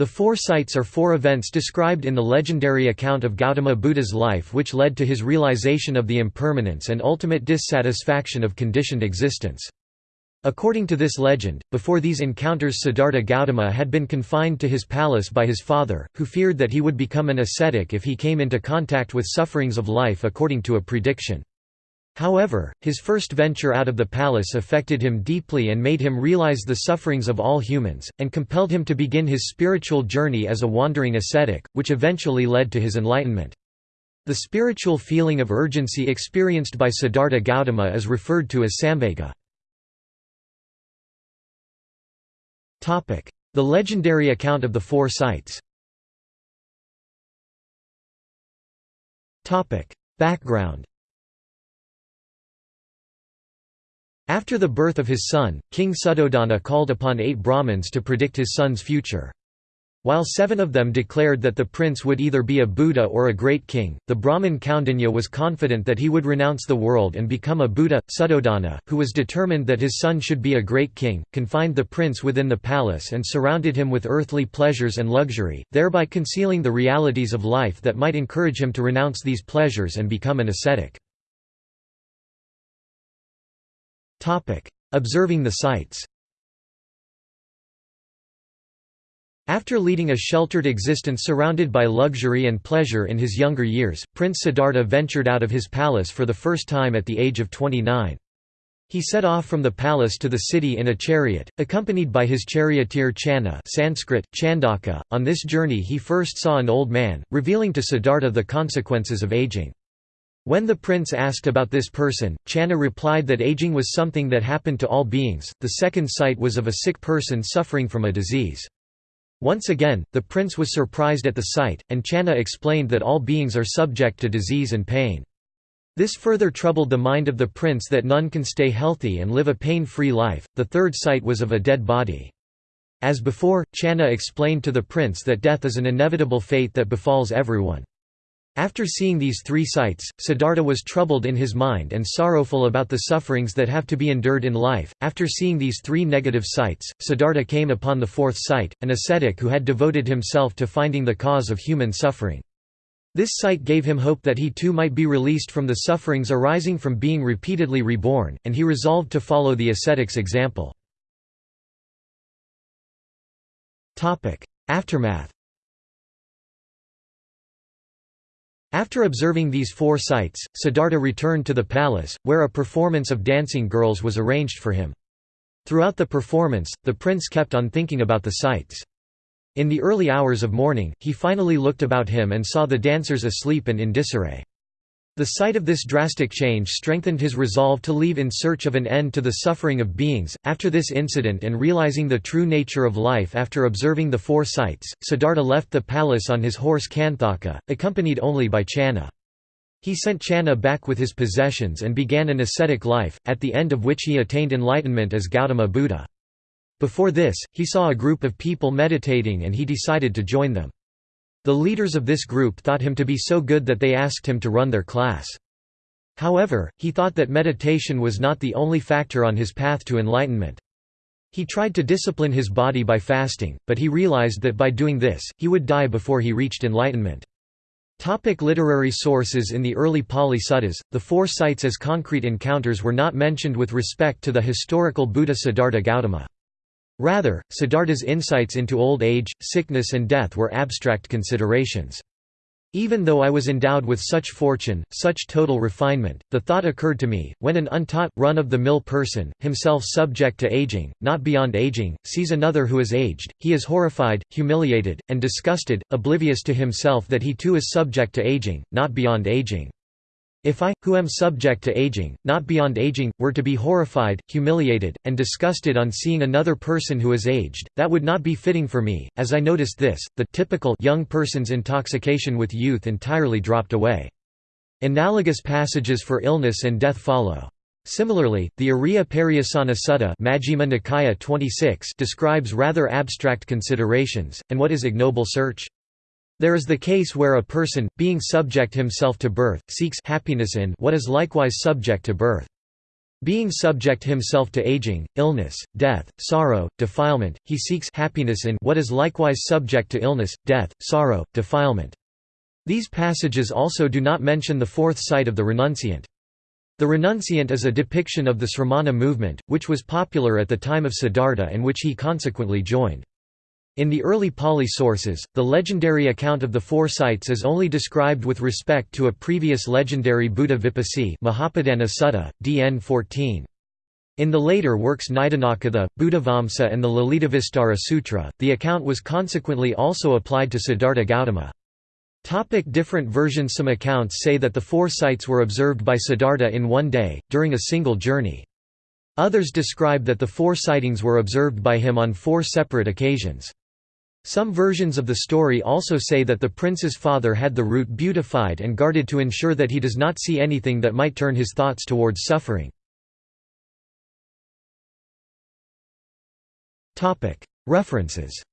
The four sights are four events described in the legendary account of Gautama Buddha's life which led to his realization of the impermanence and ultimate dissatisfaction of conditioned existence. According to this legend, before these encounters Siddhartha Gautama had been confined to his palace by his father, who feared that he would become an ascetic if he came into contact with sufferings of life according to a prediction. However, his first venture out of the palace affected him deeply and made him realize the sufferings of all humans, and compelled him to begin his spiritual journey as a wandering ascetic, which eventually led to his enlightenment. The spiritual feeling of urgency experienced by Siddhartha Gautama is referred to as samvega. The legendary account of the four sights Background After the birth of his son, King Suddhodana called upon eight Brahmins to predict his son's future. While seven of them declared that the prince would either be a Buddha or a great king, the Brahmin Kaundinya was confident that he would renounce the world and become a Buddha. Suddhodana, who was determined that his son should be a great king, confined the prince within the palace and surrounded him with earthly pleasures and luxury, thereby concealing the realities of life that might encourage him to renounce these pleasures and become an ascetic. Observing the sights After leading a sheltered existence surrounded by luxury and pleasure in his younger years, Prince Siddhartha ventured out of his palace for the first time at the age of 29. He set off from the palace to the city in a chariot, accompanied by his charioteer Channa Sanskrit, Chandaka. .On this journey he first saw an old man, revealing to Siddhartha the consequences of aging. When the prince asked about this person, Channa replied that aging was something that happened to all beings, the second sight was of a sick person suffering from a disease. Once again, the prince was surprised at the sight, and Channa explained that all beings are subject to disease and pain. This further troubled the mind of the prince that none can stay healthy and live a pain-free life. The third sight was of a dead body. As before, Channa explained to the prince that death is an inevitable fate that befalls everyone. After seeing these three sights, Siddhartha was troubled in his mind and sorrowful about the sufferings that have to be endured in life. After seeing these three negative sights, Siddhartha came upon the fourth sight, an ascetic who had devoted himself to finding the cause of human suffering. This sight gave him hope that he too might be released from the sufferings arising from being repeatedly reborn, and he resolved to follow the ascetic's example. Aftermath After observing these four sights, Siddhartha returned to the palace, where a performance of dancing girls was arranged for him. Throughout the performance, the prince kept on thinking about the sights. In the early hours of morning, he finally looked about him and saw the dancers asleep and in disarray. The sight of this drastic change strengthened his resolve to leave in search of an end to the suffering of beings. After this incident and realizing the true nature of life after observing the four sights, Siddhartha left the palace on his horse Kanthaka, accompanied only by Channa. He sent Channa back with his possessions and began an ascetic life, at the end of which he attained enlightenment as Gautama Buddha. Before this, he saw a group of people meditating and he decided to join them. The leaders of this group thought him to be so good that they asked him to run their class. However, he thought that meditation was not the only factor on his path to enlightenment. He tried to discipline his body by fasting, but he realized that by doing this, he would die before he reached enlightenment. Topic literary sources In the early Pali Suttas, the four sights as concrete encounters were not mentioned with respect to the historical Buddha Siddhartha Gautama. Rather, Siddhartha's insights into old age, sickness and death were abstract considerations. Even though I was endowed with such fortune, such total refinement, the thought occurred to me, when an untaught, run-of-the-mill person, himself subject to aging, not beyond aging, sees another who is aged, he is horrified, humiliated, and disgusted, oblivious to himself that he too is subject to aging, not beyond aging. If I, who am subject to aging, not beyond aging, were to be horrified, humiliated, and disgusted on seeing another person who is aged, that would not be fitting for me. As I noticed this, the typical young person's intoxication with youth entirely dropped away. Analogous passages for illness and death follow. Similarly, the Ariya Pariyasana Sutta Majjhima Nikaya 26 describes rather abstract considerations, and what is ignoble search? There is the case where a person, being subject himself to birth, seeks happiness in what is likewise subject to birth. Being subject himself to aging, illness, death, sorrow, defilement, he seeks happiness in what is likewise subject to illness, death, sorrow, defilement. These passages also do not mention the fourth sight of the renunciant. The renunciant is a depiction of the Sramana movement, which was popular at the time of Siddhartha and which he consequently joined. In the early Pali sources, the legendary account of the four sights is only described with respect to a previous legendary Buddha Vipassi Mahapadana Sutta, DN 14. In the later works Nidanakatha, Buddhavamsa and the Lalitavistara Sutra, the account was consequently also applied to Siddhartha Gautama. Topic different versions Some accounts say that the four sights were observed by Siddhartha in one day, during a single journey. Others describe that the four sightings were observed by him on four separate occasions. Some versions of the story also say that the prince's father had the route beautified and guarded to ensure that he does not see anything that might turn his thoughts towards suffering. References